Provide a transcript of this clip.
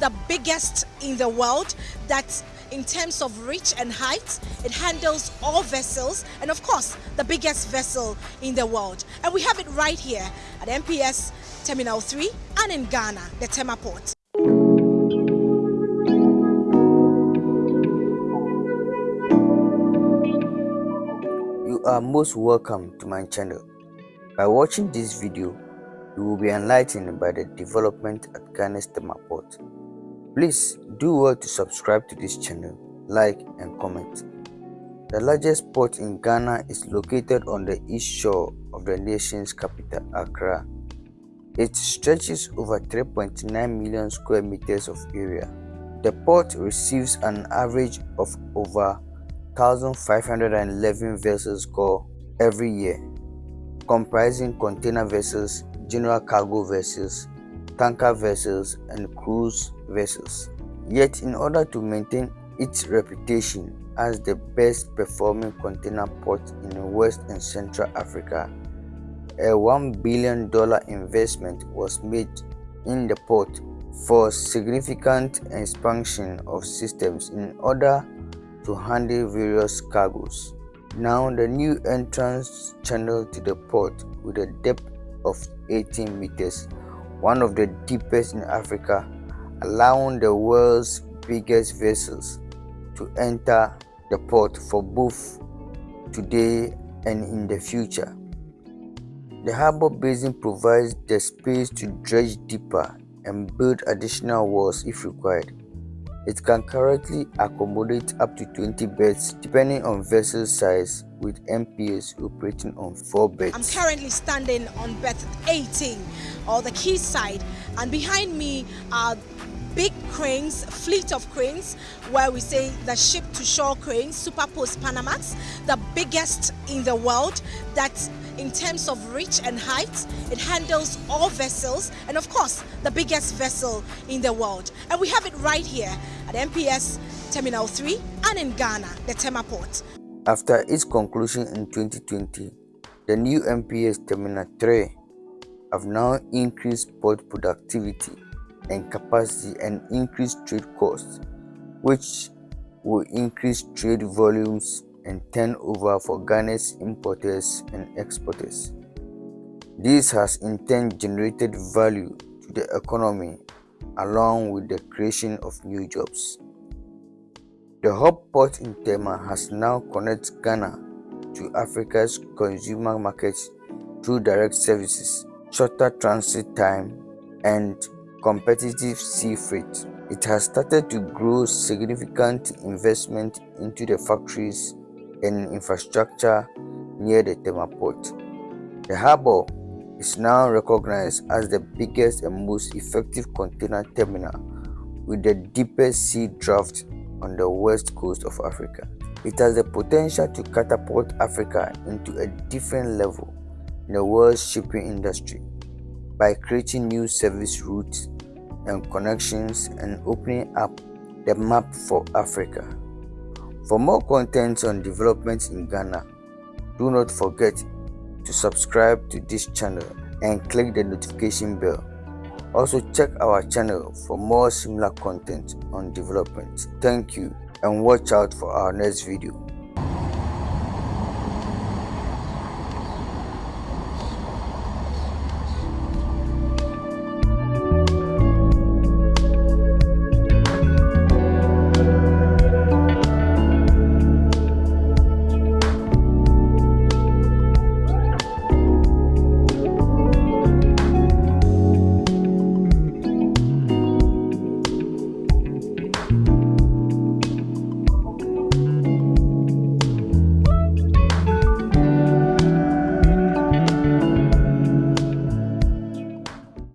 the biggest in the world that in terms of reach and height it handles all vessels and of course the biggest vessel in the world and we have it right here at MPS Terminal 3 and in Ghana the Tema Port. You are most welcome to my channel. By watching this video, you will be enlightened by the development at Ghana's Tema Port. Please do well to subscribe to this channel, like and comment. The largest port in Ghana is located on the east shore of the nation's capital, Accra. It stretches over 3.9 million square meters of area. The port receives an average of over 1,511 vessels call every year, comprising container vessels, general cargo vessels, tanker vessels, and cruise vessels. Yet, in order to maintain its reputation as the best performing container port in West and Central Africa, a $1 billion investment was made in the port for significant expansion of systems in order to handle various cargoes. Now, the new entrance channel to the port with a depth of 18 meters, one of the deepest in Africa, allowing the world's biggest vessels to enter the port for both today and in the future. The harbor basin provides the space to dredge deeper and build additional walls if required. It can currently accommodate up to 20 berths depending on vessel size with MPS operating on 4 berths. I'm currently standing on berth 18 or the quay side and behind me are big cranes, fleet of cranes, where we say the ship-to-shore cranes, Super Post Panamax, the biggest in the world that in terms of reach and height, it handles all vessels and of course the biggest vessel in the world. And we have it right here MPS Terminal 3 and in Ghana, the Tema Port. After its conclusion in 2020, the new MPS Terminal 3 have now increased port productivity and capacity and increased trade costs, which will increase trade volumes and turnover for Ghana's importers and exporters. This has in turn generated value to the economy along with the creation of new jobs. The hub port in Tema has now connected Ghana to Africa's consumer markets through direct services, shorter transit time, and competitive sea freight. It has started to grow significant investment into the factories and infrastructure near the Tema port. The harbour is now recognized as the biggest and most effective container terminal with the deepest sea draft on the west coast of Africa. It has the potential to catapult Africa into a different level in the world's shipping industry by creating new service routes and connections and opening up the map for Africa. For more content on developments in Ghana, do not forget to subscribe to this channel and click the notification bell. Also check our channel for more similar content on development. Thank you and watch out for our next video.